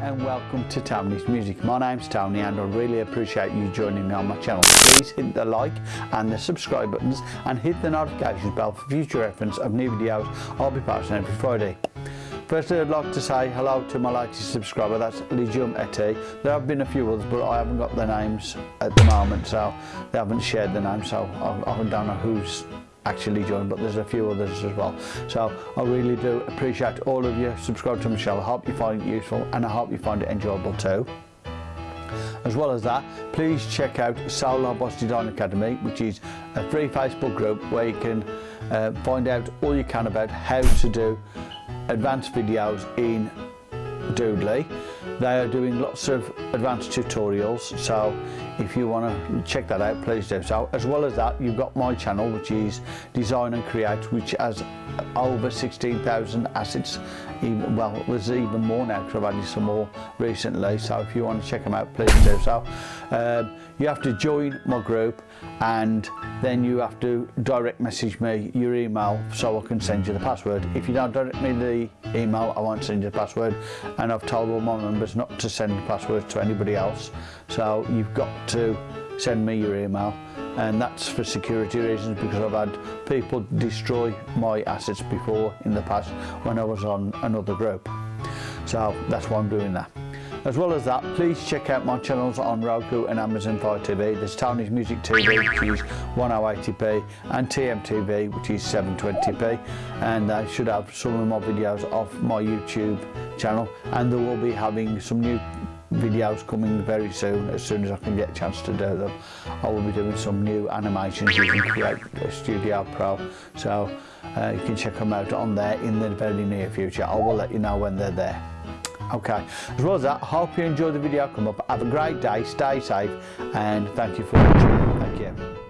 and welcome to Tony's Music. My name's Tony and I really appreciate you joining me on my channel. Please hit the like and the subscribe buttons and hit the notifications bell for future reference of new videos I'll be posting every Friday. Firstly, I'd like to say hello to my latest subscriber, that's Legium Eti. There have been a few others, but I haven't got their names at the moment, so they haven't shared the name, so I, I don't know who's actually joined, but there's a few others as well. So I really do appreciate all of you. Subscribe to Michelle. I hope you find it useful and I hope you find it enjoyable too. As well as that, please check out Solar Boss Design Academy, which is a free Facebook group where you can uh, find out all you can about how to do advanced videos in Doodly they are doing lots of advanced tutorials so if you want to check that out please do so. As well as that you've got my channel which is design and create which has over 16,000 assets. Well there's even more now because I've added some more recently so if you want to check them out please do so. Um, you have to join my group and then you have to direct message me your email so I can send you the password. If you don't direct me the email I won't send you the password and I've told all my members not to send passwords to anybody else. So you've got to send me your email. And that's for security reasons because I've had people destroy my assets before in the past when I was on another group. So that's why I'm doing that. As well as that, please check out my channels on Roku and Amazon Fire TV. There's Tony's Music TV, which is 1080p, and TMTV, which is 720p. And I should have some of my videos off my YouTube channel. And there will be having some new videos coming very soon as soon as I can get a chance to do them I will be doing some new animations using Create Studio Pro so uh, you can check them out on there in the very near future I will let you know when they're there okay. As well as that hope you enjoyed the video come up. Have a great day stay safe and thank you for watching. Thank you